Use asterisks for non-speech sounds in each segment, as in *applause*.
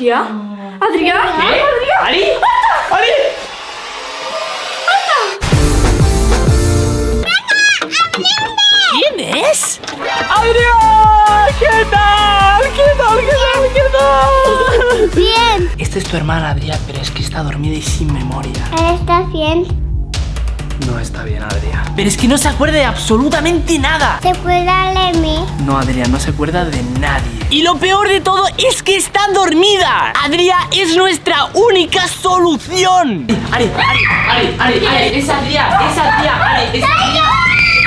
¿Adrián? ¿Adrián? ¿Qué? ¿Ari? ¿Ari? ¿Quién es? ¡Adrián! ¿Qué tal? ¿Qué tal? ¿Qué tal? ¿Qué tal? Bien. Esta es tu hermana, Adrián, pero es que está dormida y sin memoria. ¿Estás bien? No está bien, Adrián. Pero es que no se acuerda de absolutamente nada. ¿Se acuerda de mí? No, Adrián, no se acuerda de nadie. Y lo peor de todo es que está dormida. Adrián es nuestra única solución. Ari, Ari, Ari, Ari, Ari, es Adrián, es Adrián, Ari, es Adrián.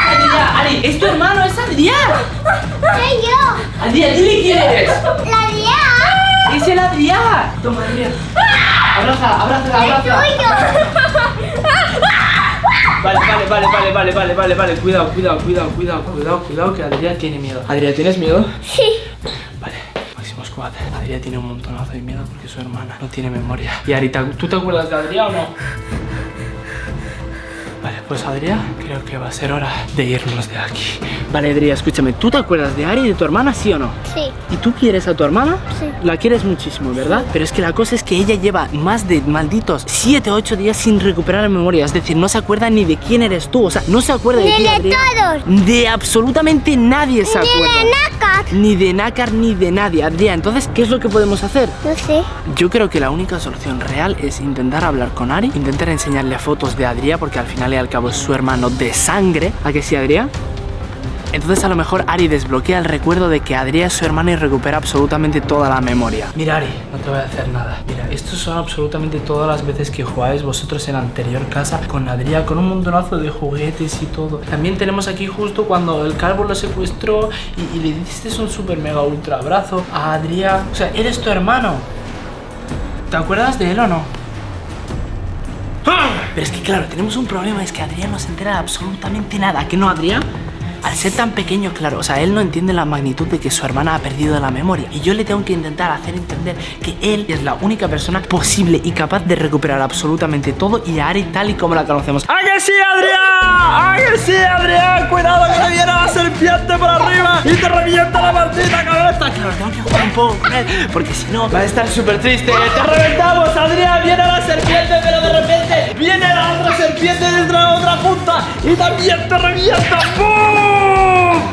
Adrián, Ari, es tu hermano, es Adrián. Soy yo. Adrián, dile quién eres. La Día. Es el Adrián. Toma, Adrián. Abraza, abraza, abraza. Vale, vale, vale, vale, vale, vale, vale, vale. Cuidado, cuidado, cuidado, cuidado, cuidado, cuidado, que Adrián tiene miedo. Adrián, ¿tienes miedo? Sí. Vale, Máximo Squad. Adrián tiene un montonazo de miedo porque su hermana no tiene memoria. Y Arita, ¿tú te acuerdas de Adrián o no? Vale, pues Adrián, creo que va a ser hora de irnos de aquí. Vale, escúchame, ¿tú te acuerdas de Ari y de tu hermana, sí o no? Sí. ¿Y tú quieres a tu hermana? Sí. La quieres muchísimo, ¿verdad? Pero es que la cosa es que ella lleva más de malditos 7 o 8 días sin recuperar la memoria. Es decir, no se acuerda ni de quién eres tú. O sea, no se acuerda de Ni ti, de Adrián. todos. De absolutamente nadie se Ni acuerda. de Nakat. Ni de Nácar ni de nadie, Adrián. Entonces, ¿qué es lo que podemos hacer? No sé. Yo creo que la única solución real es intentar hablar con Ari, intentar enseñarle fotos de Adrián, porque al final y al cabo es su hermano de sangre. ¿A que sí, Adrián? Entonces a lo mejor Ari desbloquea el recuerdo de que Adrián es su hermano y recupera absolutamente toda la memoria. Mira Ari, no te voy a hacer nada. Mira, estos son absolutamente todas las veces que jugáis vosotros en la anterior casa con Adrián, con un montonazo de juguetes y todo. También tenemos aquí justo cuando el calvo lo secuestró y, y le diste un super mega ultra abrazo a Adrián. O sea, eres tu hermano. ¿Te acuerdas de él o no? Pero es que claro, tenemos un problema, es que Adrián no se entera de absolutamente nada, ¿que no, Adrián? Al ser tan pequeño, claro, o sea, él no entiende la magnitud de que su hermana ha perdido la memoria. Y yo le tengo que intentar hacer entender que él es la única persona posible y capaz de recuperar absolutamente todo y a Ari tal y como la conocemos. ¡Ah, que sí, Adrián! ¡Ah, que sí, Adrián! ¡Cuidado que te viene la serpiente por arriba y te revienta la maldita cabeza! Claro, tengo que jugar un poco con él, porque si no va a estar súper triste. ¡Te reventamos, Adrián! ¡Viene la serpiente, pero de repente viene la otra serpiente desde la otra punta y también te revienta! ¡Bum!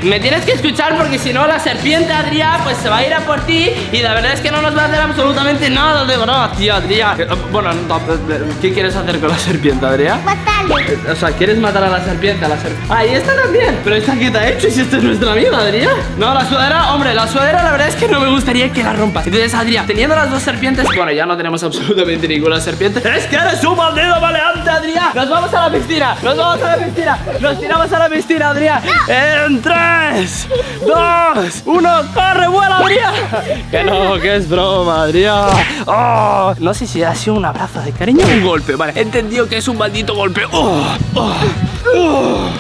Me tienes que escuchar porque si no la serpiente, Adrián, pues se va a ir a por ti y la verdad es que no nos va a hacer absolutamente nada de broma, tío, Adrián. Eh, Bueno, no, ¿qué quieres hacer con la serpiente, Adrián? Matarle. O sea, ¿quieres matar a la serpiente? A la serpiente. Ah, y esta también. Pero esta que te ha hecho si esta es nuestra amiga, Adrián. No, la sudadera, hombre, la sudadera la verdad es que no me gustaría que la rompas. Entonces, Adrián, teniendo las dos serpientes, bueno, ya no tenemos absolutamente ninguna serpiente. Es que eres un maldito maleante, Adrián. Nos vamos a la piscina, nos vamos a la piscina. Nos tiramos a la piscina, Adrián. En 3, 2, 1, corre, vuela, Adrián. Que no, que es broma, Adrián. Oh, no sé si ha sido un abrazo de cariño o un golpe. Vale, he entendido que es un maldito golpe. Oh, oh, oh,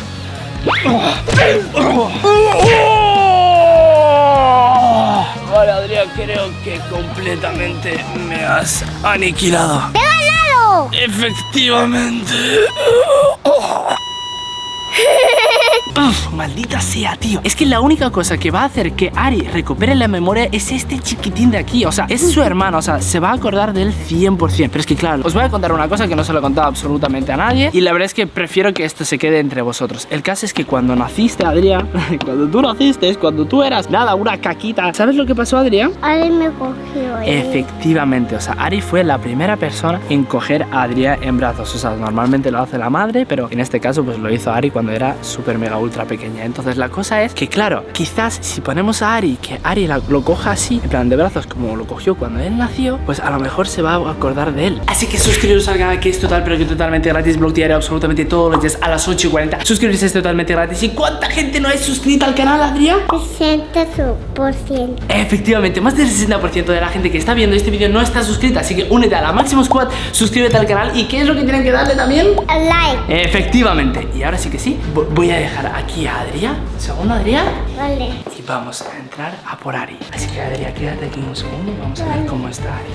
oh, oh. Vale, Adrián, creo que completamente me has aniquilado. ¡He ganado! Efectivamente. *laughs* Uf, maldita sea, tío. Es que la única cosa que va a hacer que Ari recupere la memoria es este chiquitín de aquí. O sea, es su hermano. O sea, se va a acordar de él 100%. Pero es que, claro, os voy a contar una cosa que no se lo he contado absolutamente a nadie. Y la verdad es que prefiero que esto se quede entre vosotros. El caso es que cuando naciste, Adrián, *laughs* cuando tú naciste, cuando tú eras nada, una caquita. ¿Sabes lo que pasó, Adrián? Alguien me cogió. eh. Efectivamente, o sea, Ari fue la primera persona en coger a Adrián en brazos. O sea, normalmente lo hace la madre, pero en este caso pues lo hizo Ari cuando era súper mega ultra pequeña. Entonces la cosa es que, claro, quizás si ponemos a Ari, que Ari la- lo coja así, en plan de brazos, como lo cogió cuando él nació, pues a lo mejor se va a acordar de él. Así que suscribiros al canal que es total, pero que totalmente gratis. Blog diario absolutamente todos los días a las 8 y 40. Suscribirse es totalmente gratis. ¿Y cuánta gente no es suscrita al canal, Adrián? 60%. Efectivamente, más del 60% de la gente que está viendo este vídeo no está suscrita, así que únete a la Máximo Squad, suscríbete al canal y ¿qué es lo que tienen que darle también? Like. Efectivamente, y ahora sí que sí, vo- voy a dejar aquí a Adrián ¿Un segundo, Adrián? Vale. Y vamos a entrar a por Ari. Así que, Adrián, quédate aquí un segundo y vamos a ver cómo está Ari.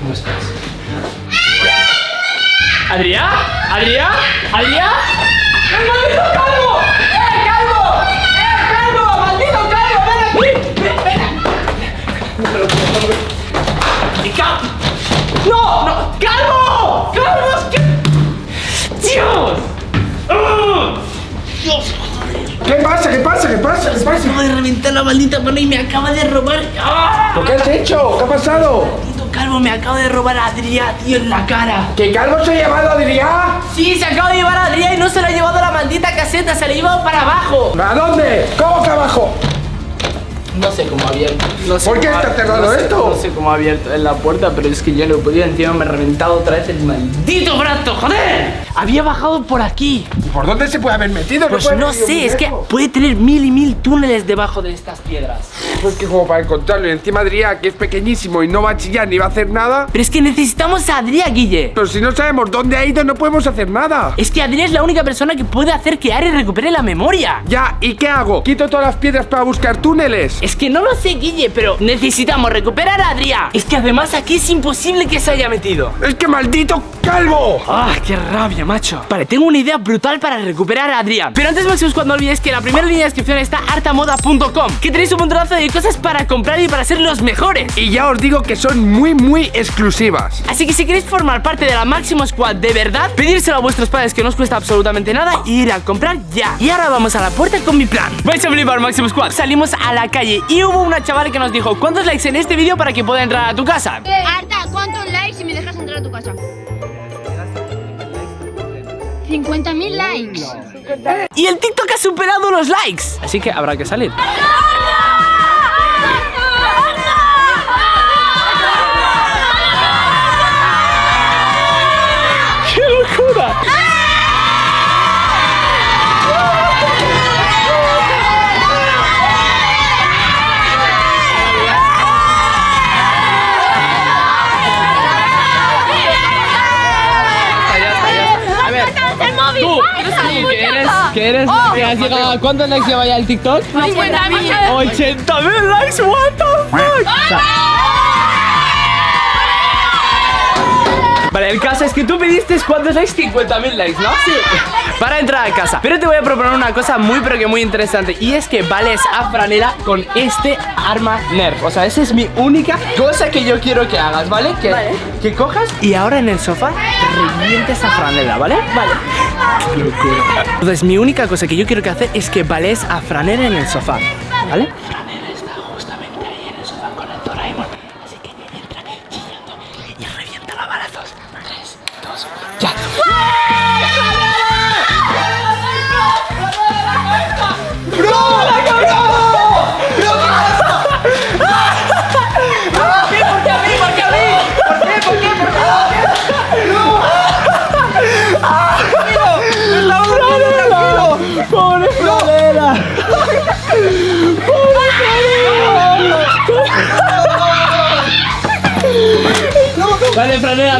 ¿Cómo estás? ¿Adrián? ¿Adrián? ¿Adrián? ¡Maldito calvo! ¡Eh, calvo! ¡Eh, calvo! ¡Maldito calvo! ¡Ven aquí! ¡Ven, ven! ¡No! ¡No! ¡Calvo! ¡Calvo! ¡Dios! Lo- pasa? ¿Qué pasa? ¿Qué pasa? ¿Qué pasa? Acabo de reventar la maldita mano y me acaba de robar. ¡Ah! ¿Lo que has hecho? ¿Qué ha pasado? Maldito calvo, me acaba de robar a Adrián, tío, en la cara. ¿Que Calvo se ha llevado a Adrián? Sí, se acaba de llevar a Adrián y no se lo ha llevado la maldita caseta, se la ha llevado para abajo. ¿A dónde? ¿Cómo que abajo? No sé cómo ha abierto. No sé ¿Por qué cómo está ha- cerrado no sé- esto? No sé cómo ha abierto en la puerta, pero es que yo no he podido. Encima me he reventado otra vez el maldito brazo, joder. Había bajado por aquí. ¿Y por dónde se puede haber metido? Pues no sé, es que puede tener mil y mil túneles debajo de estas piedras. Pues que como para encontrarlo y encima Adrián, que es pequeñísimo y no va a chillar ni va a hacer nada. Pero es que necesitamos a Adrián, Guille. Pero si no sabemos dónde ha ido, no podemos hacer nada. Es que Adrián es la única persona que puede hacer que Ari recupere la memoria. Ya, ¿y qué hago? ¿Quito todas las piedras para buscar túneles? Es que no lo sé, Guille, pero necesitamos recuperar a Adrián. Es que además aquí es imposible que se haya metido. ¡Es que maldito calvo! ¡Ah, qué rabia, macho! Vale, tengo una idea brutal para recuperar a Adrián. Pero antes, Maximus, cuando olvides que en la primera línea de descripción está artamoda.com, que tenéis un montonazo de cosas para comprar y para ser los mejores. Y ya os digo que son muy, muy exclusivas. Así que si queréis formar parte de la Máximo Squad de verdad, pedírselo a vuestros padres que no os cuesta absolutamente nada y ir a comprar ya. Y ahora vamos a la puerta con mi plan. Vais a flipar, Máximo Squad. Salimos a la calle y hubo una chaval que nos dijo ¿Cuántos likes en este vídeo para que pueda entrar a tu casa? Arta, ¿cuántos likes si me dejas entrar a tu casa? 50.000 likes. Y el TikTok ha superado los likes. Así que habrá que salir. Que eres, que eres, que has llegado a cuántos likes lleva ya el TikTok? 50.000. 80 mil likes, what the fuck. Vale, el caso es que tú pediste cuántos likes, 50 mil likes, ¿no? Sí. Para entrar a casa. Pero te voy a proponer una cosa muy pero que muy interesante y es que vales a franela con este arma Nerf. O sea, esa es mi única cosa que yo quiero que hagas, ¿vale? Que, que cojas y ahora en el sofá revientes a franela, ¿vale? Vale. Entonces, mi única cosa que yo quiero que hacer es que vales a franela en el sofá, ¿vale?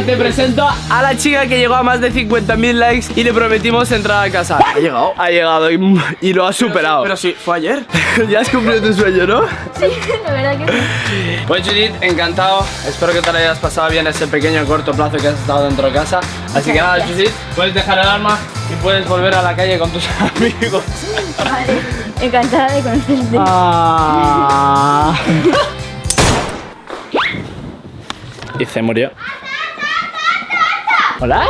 Te presento a la chica que llegó a más de 50.000 likes y le prometimos entrar a casa. Ha llegado. Ha llegado y, y lo ha superado. Pero sí, fue ayer. *laughs* ya has cumplido tu sueño, ¿no? La verdad que sí. Pues Judith, encantado. Espero que te lo hayas pasado bien ese pequeño corto plazo que has estado dentro de casa. Así que nada, Judith, puedes dejar el arma y puedes volver a la calle con tus *laughs* amigos. Encantada de conocerte. Ah. *laughs* y se murió. ¿Hola?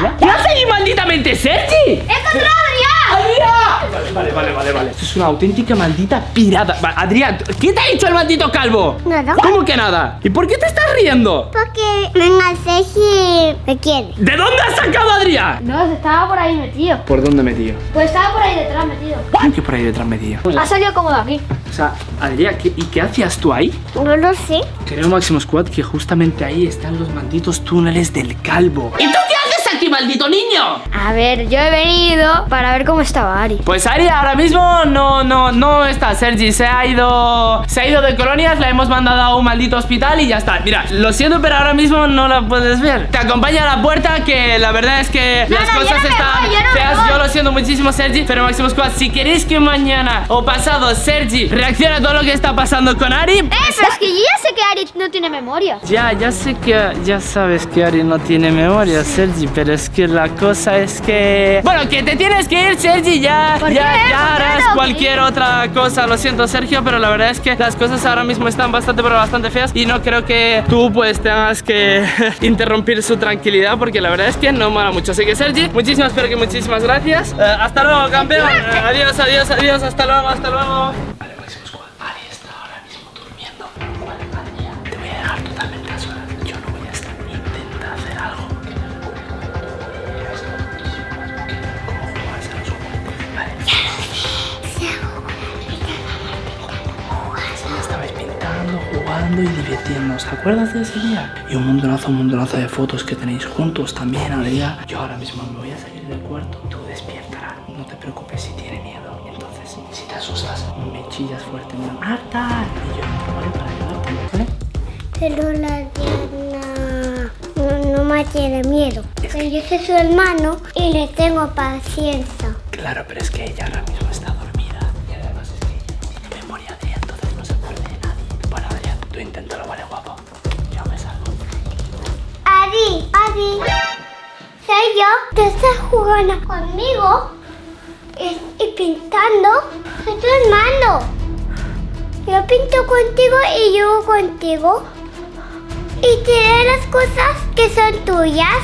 ¿Hola? ¿Qué haces ahí, malditamente, Sergi? ¡He encontrado ¡Adrián! Vale, vale, vale, vale, vale. Esto es una auténtica maldita pirata. Va, Adrián, ¿qué te ha dicho el maldito calvo? Nada. ¿Cómo que nada? ¿Y por qué te estás riendo? Porque venga, sé si me quiere. ¿De dónde has sacado a Adrián? No, estaba por ahí metido. ¿Por dónde metido? Pues estaba por ahí detrás metido. ¿Cómo que por ahí detrás metido? Ha salido como de aquí. O sea, Adrián, ¿qué- ¿y qué hacías tú ahí? No lo sé. Creo, Máximo Squad, que justamente ahí están los malditos túneles del calvo. ¿Y tú qué haces aquí, maldito niño? A ver, yo he venido para ver cómo estaba Ari. Pues Ari ahora mismo no, no, no está. Sergi se ha ido, se ha ido de colonias, la hemos mandado a un maldito hospital y ya está. Mira, lo siento, pero ahora mismo no la puedes ver. Te acompaña a la puerta, que la verdad es que No, las no, yo cosas no están voy, yo feas. Yo lo siento muchísimo, Sergi, pero Máximo Squad, si queréis que mañana o pasado Sergi reaccione a todo lo que está pasando con Ari, Eh, pero es que yo ya sé que Ari no tiene memoria. Ya, ya sé que ya sabes que Ari no tiene memoria, Sergi, pero es que la cosa es que bueno, que te tienes que ir, Sergi, ya ¿Por ya, ya ¿Por qué harás cualquier otra cosa. Lo siento, Sergio, pero la verdad es que las cosas ahora mismo están bastante pero bastante feas y no creo que tú pues tengas que *laughs* interrumpir su tranquilidad porque la verdad es que no mola mucho. Así que Sergi, muchísimas pero que muchísimas gracias. Eh, hasta luego, campeón. Adiós, adiós, adiós, hasta luego, hasta luego. Jugando y divirtiéndoos. ¿Te acuerdas de ese día? Y un montonazo, un montonazo de fotos que tenéis juntos también, Adrián. Yo ahora mismo me voy a salir del cuarto. Tú despiértala. No te preocupes si tiene miedo. Entonces, si te asustas, me chillas fuerte. Me ¡Marta! Y yo ¿vale? Para ayudarte, ¿vale? Pero la Diana no, no me tiene miedo. Pero yo soy su hermano y le tengo paciencia. Claro, pero es que ella ahora mismo está tú inténtalo, ¿vale, guapo? Yo me salgo. Ari, Ari, soy yo. Tú estás jugando conmigo y, pintando. Soy tu hermano. Yo pinto contigo y yo contigo. Y tiré las cosas que son tuyas.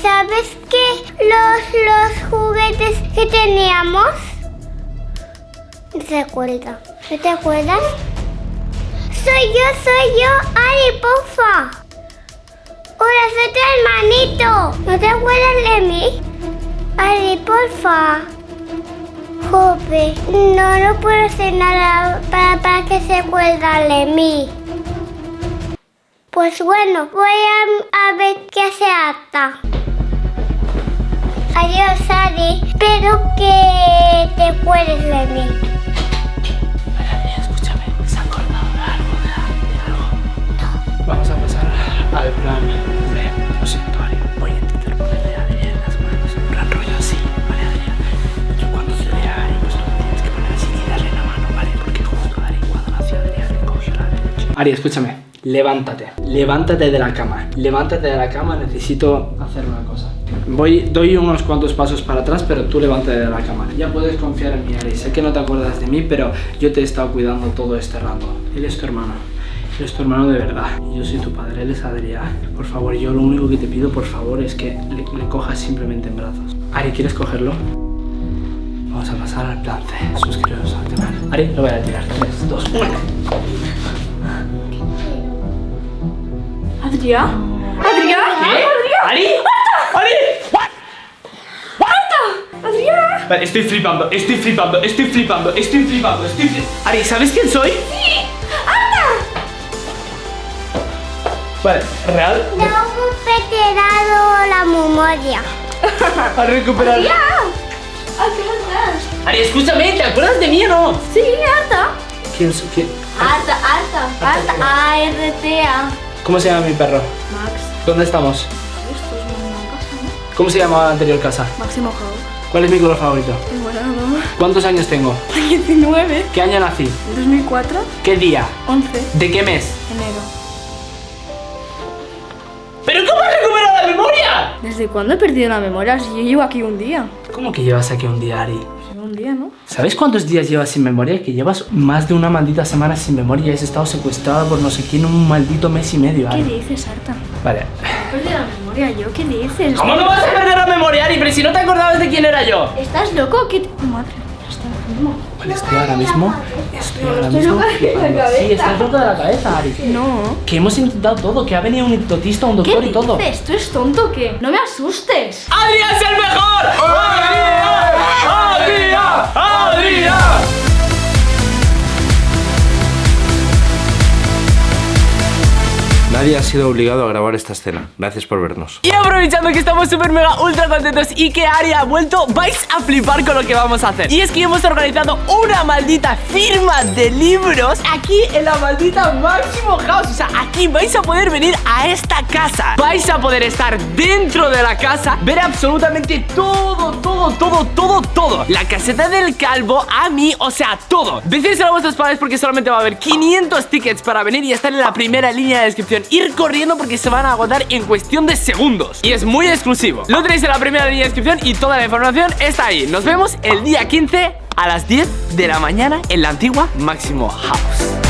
¿Sabes que los, los juguetes que teníamos? Se acuerda. ¿No te acuerdas? Soy yo, soy yo, Ari, porfa. Hola, soy tu hermanito. ¿No te acuerdas de mí? Ari, porfa. Jope, no, no puedo hacer nada para, para que se acuerda de mí. Pues bueno, voy a, a ver qué hace Ata. Adiós, Ari. Espero que te acuerdes de mí. Al plan B. Lo siento, Ari. Voy a intentar ponerle a Adrián las manos en plan rollo así, ¿vale, Adrián? Yo cuando te vea a Ari, pues tú me tienes que poner así y darle la mano, ¿vale? Porque justo Ari, cuando nació Adrián, le cogió la derecha. Ari, escúchame. Levántate. Levántate de la cama. Levántate de la cama. Necesito hacer una cosa. Voy, doy unos cuantos pasos para atrás, pero tú levántate de la cama. Ya puedes confiar en mí, Ari. Sé que no te acuerdas de mí, pero yo te he estado cuidando todo este rato. Él es tu hermano. Él es tu hermano de verdad. Yo soy tu padre. Él es Adrián. Por favor, yo lo único que te pido, por favor, es que le, le cojas simplemente en brazos. Ari, ¿quieres cogerlo? Vamos a pasar al plan C. Suscribiros al canal. Ari, lo voy a tirar. 3, 2, 1. ¿Adrián? ¿Adrián? ¿Qué? ¿Ari? ¡Ari! ¿Adrián? Vale, estoy flipando, estoy flipando, estoy flipando, estoy flipando, estoy flipando. Ari, ¿sabes quién soy? Sí, Vale, real. No he dado la memoria. A recuperar. Ari, escúchame, ¿te acuerdas de mí o no? Sí, Arta. ¿Quién soy? quién? Arta, Arta, Arta. A-R-T-A. ¿Cómo se llama mi perro? Max. ¿Dónde estamos? Es ¿no? ¿Cómo se llamaba la anterior casa? Máximo House. ¿Cuál es mi color favorito? Bueno, ¿Cuántos años tengo? *laughs* 19. ¿Qué año nací? 2004. ¿Qué día? 11. ¿De qué mes? Enero. ¿Desde cuándo he perdido la memoria? Si yo llevo aquí un día. ¿Cómo que llevas aquí un día, Ari? Pues un día, ¿no? ¿Sabes cuántos días llevas sin memoria? Que llevas más de una maldita semana sin memoria y has estado secuestrada por no sé quién un maldito mes y medio. ¿Qué Ari. dices, Arta? Vale. He perdido la memoria yo. ¿Qué dices? ¿Cómo no vas a perder la memoria, Ari? Pero si no te acordabas de quién era yo. ¿Estás loco? ¿Qué? Madre. Vale, estoy ahora mismo. Estoy ahora mismo. loca de la flipando. cabeza. Sí, estás loca de la cabeza, Ari. No. Que hemos intentado todo, que ha venido un hipnotista, un ¿Qué doctor y todo. dices? ¿Tú eres tonto o qué? ¡No me asustes! ¡Adrián es el mejor! ¡Adrián! Nadie ha sido obligado a grabar esta escena. Gracias por vernos. Y aprovechando que estamos súper mega ultra contentos y que Ari ha vuelto, vais a flipar con lo que vamos a hacer. Y es que hemos organizado una maldita firma de libros aquí en la maldita Máximo House. O sea, aquí vais a poder venir a esta casa. Vais a poder estar dentro de la casa, ver absolutamente todo, todo, todo, todo, todo. La caseta del calvo, a mí, o sea, todo. Decírselo a vuestros padres porque solamente va a haber 500 tickets para venir y estar en la primera línea de descripción. Ir corriendo porque se van a agotar en cuestión de segundos. Y es muy exclusivo. Lo tenéis en la primera línea de descripción y toda la información está ahí. Nos vemos el día 15 a las 10 de la mañana en la antigua Máximo House.